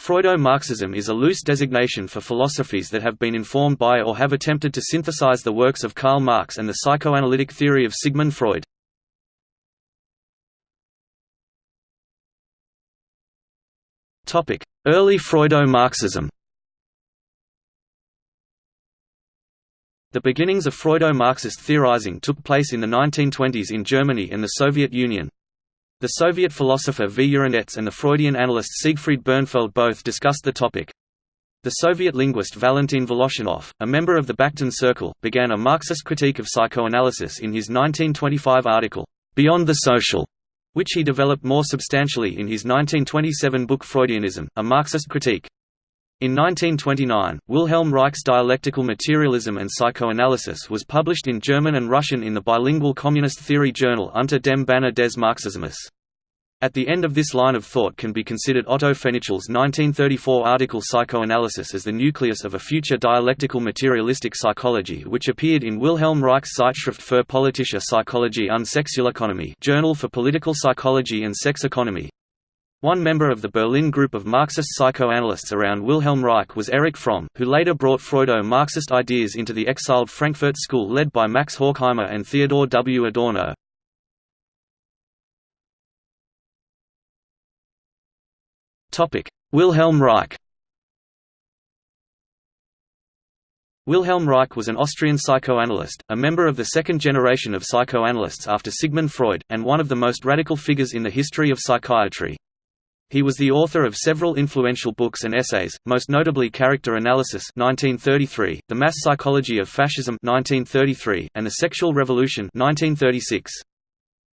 Freudo-Marxism is a loose designation for philosophies that have been informed by or have attempted to synthesize the works of Karl Marx and the psychoanalytic theory of Sigmund Freud. Early Freudo-Marxism The beginnings of Freudo-Marxist theorizing took place in the 1920s in Germany and the Soviet Union. The Soviet philosopher V. Yurinets and the Freudian analyst Siegfried Bernfeld both discussed the topic. The Soviet linguist Valentin Voloshinov, a member of the Bakhtin Circle, began a Marxist critique of psychoanalysis in his 1925 article, Beyond the Social, which he developed more substantially in his 1927 book Freudianism, a Marxist critique. In 1929, Wilhelm Reich's Dialectical Materialism and Psychoanalysis was published in German and Russian in the bilingual communist theory journal Unter dem Banner des Marxismus. At the end of this line of thought can be considered Otto Fenichel's 1934 article Psychoanalysis as the nucleus of a future dialectical materialistic psychology which appeared in Wilhelm Reich's Zeitschrift für politische Psychologie und Sexualökonomie Journal for Political Psychology and Sex Economy, one member of the Berlin group of Marxist psychoanalysts around Wilhelm Reich was Erich Fromm, who later brought Freudo-Marxist ideas into the exiled Frankfurt School led by Max Horkheimer and Theodor W. Adorno. Wilhelm Reich Wilhelm Reich was an Austrian psychoanalyst, a member of the second generation of psychoanalysts after Sigmund Freud, and one of the most radical figures in the history of psychiatry. He was the author of several influential books and essays, most notably Character Analysis 1933, The Mass Psychology of Fascism 1933, and The Sexual Revolution 1936.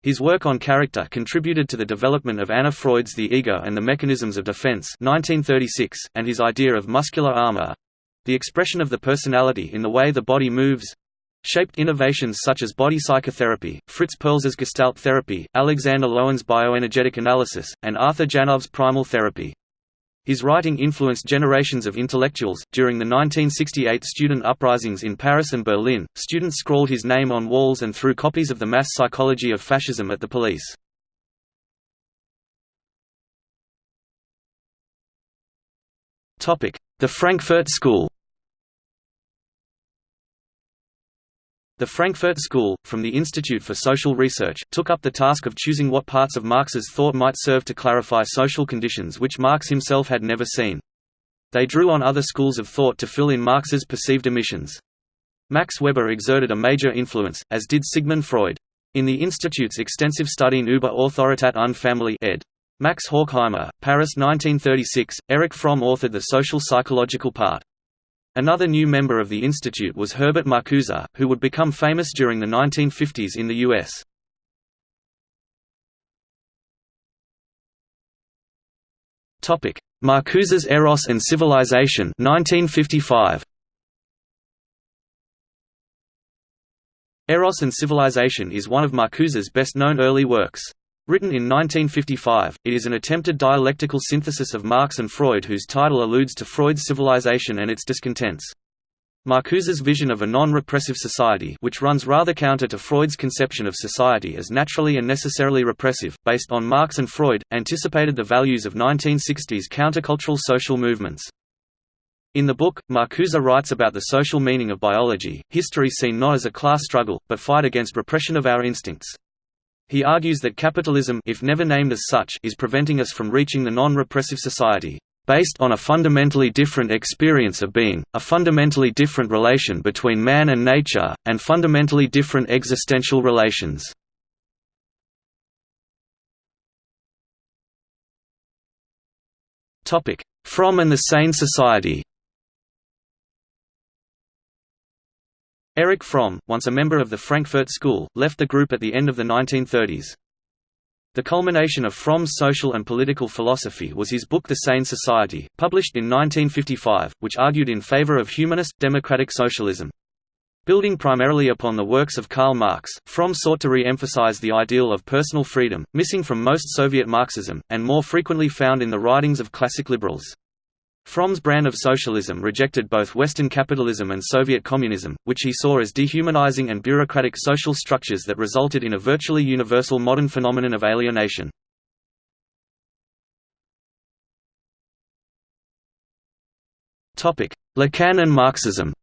His work on character contributed to the development of Anna Freud's The Ego and the Mechanisms of Defense 1936, and his idea of muscular armor—the expression of the personality in the way the body moves, shaped innovations such as body psychotherapy, Fritz Perls's Gestalt therapy, Alexander Lowen's bioenergetic analysis, and Arthur Janov's primal therapy. His writing influenced generations of intellectuals. During the 1968 student uprisings in Paris and Berlin, students scrawled his name on walls and threw copies of The Mass Psychology of Fascism at the police. The Frankfurt School The Frankfurt School, from the Institute for Social Research, took up the task of choosing what parts of Marx's thought might serve to clarify social conditions which Marx himself had never seen. They drew on other schools of thought to fill in Marx's perceived omissions. Max Weber exerted a major influence, as did Sigmund Freud. In the Institute's extensive Studien über Autoritat und Familie ed. Max Horkheimer, Paris 1936, Erich Fromm authored the social psychological part. Another new member of the institute was Herbert Marcuse, who would become famous during the 1950s in the U.S. Marcuse's Eros and Civilization 1955. Eros and Civilization is one of Marcuse's best-known early works. Written in 1955, it is an attempted dialectical synthesis of Marx and Freud whose title alludes to Freud's civilization and its discontents. Marcuse's vision of a non-repressive society which runs rather counter to Freud's conception of society as naturally and necessarily repressive, based on Marx and Freud, anticipated the values of 1960s countercultural social movements. In the book, Marcuse writes about the social meaning of biology, history seen not as a class struggle, but fight against repression of our instincts. He argues that capitalism if never named as such is preventing us from reaching the non-repressive society, based on a fundamentally different experience of being, a fundamentally different relation between man and nature, and fundamentally different existential relations. Fromm and the Sane Society Erich Fromm, once a member of the Frankfurt School, left the group at the end of the 1930s. The culmination of Fromm's social and political philosophy was his book The Sane Society, published in 1955, which argued in favor of humanist, democratic socialism. Building primarily upon the works of Karl Marx, Fromm sought to re-emphasize the ideal of personal freedom, missing from most Soviet Marxism, and more frequently found in the writings of classic liberals. Fromm's brand of socialism rejected both Western capitalism and Soviet communism, which he saw as dehumanizing and bureaucratic social structures that resulted in a virtually universal modern phenomenon of alienation. Lacan and Marxism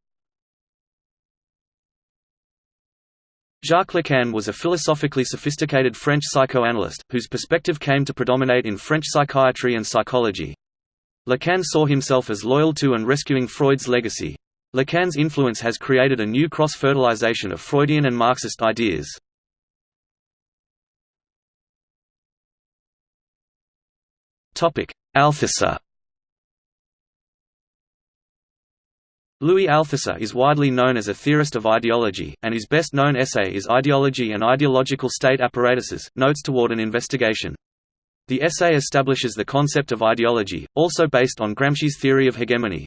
Jacques Lacan was a philosophically sophisticated French psychoanalyst, whose perspective came to predominate in French psychiatry and psychology. Lacan saw himself as loyal to and rescuing Freud's legacy. Lacan's influence has created a new cross-fertilization of Freudian and Marxist ideas. Althusser Louis Althusser is widely known as a theorist of ideology, and his best-known essay is Ideology and Ideological State Apparatuses, Notes Toward an Investigation. The essay establishes the concept of ideology, also based on Gramsci's theory of hegemony.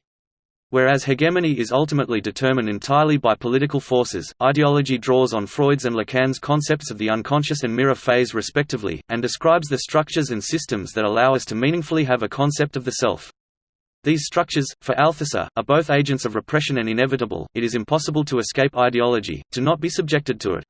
Whereas hegemony is ultimately determined entirely by political forces, ideology draws on Freud's and Lacan's concepts of the unconscious and mirror phase respectively, and describes the structures and systems that allow us to meaningfully have a concept of the self. These structures, for Althusser, are both agents of repression and inevitable, it is impossible to escape ideology, to not be subjected to it.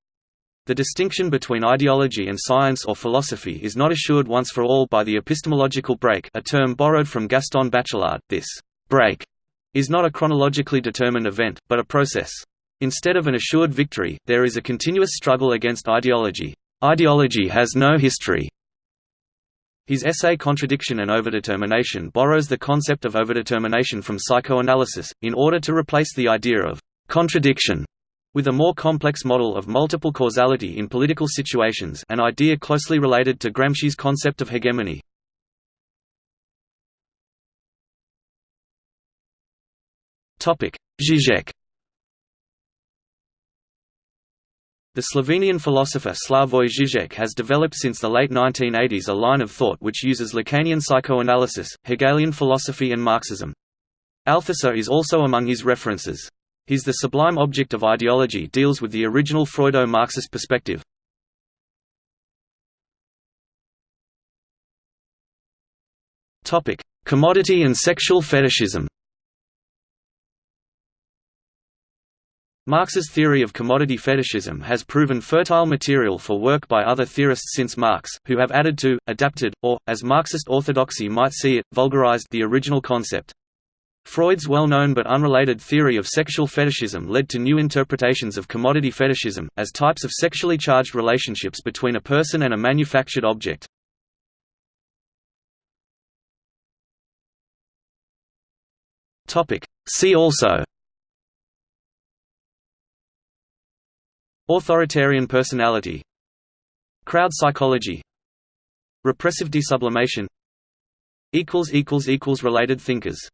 The distinction between ideology and science or philosophy is not assured once for all by the epistemological break a term borrowed from Gaston Bachelard. This break is not a chronologically determined event, but a process. Instead of an assured victory, there is a continuous struggle against ideology. Ideology has no history, his essay Contradiction and Overdetermination borrows the concept of overdetermination from psychoanalysis, in order to replace the idea of «contradiction» with a more complex model of multiple causality in political situations an idea closely related to Gramsci's concept of hegemony. Zizek The Slovenian philosopher Slavoj Žižek has developed since the late 1980s a line of thought which uses Lacanian psychoanalysis, Hegelian philosophy and Marxism. Althusser is also among his references. His The Sublime Object of Ideology deals with the original Freudo-Marxist perspective. Commodity and sexual fetishism Marx's theory of commodity fetishism has proven fertile material for work by other theorists since Marx, who have added to, adapted, or, as Marxist orthodoxy might see it, vulgarized the original concept. Freud's well-known but unrelated theory of sexual fetishism led to new interpretations of commodity fetishism, as types of sexually charged relationships between a person and a manufactured object. See also Authoritarian personality Crowd psychology Repressive desublimation Related thinkers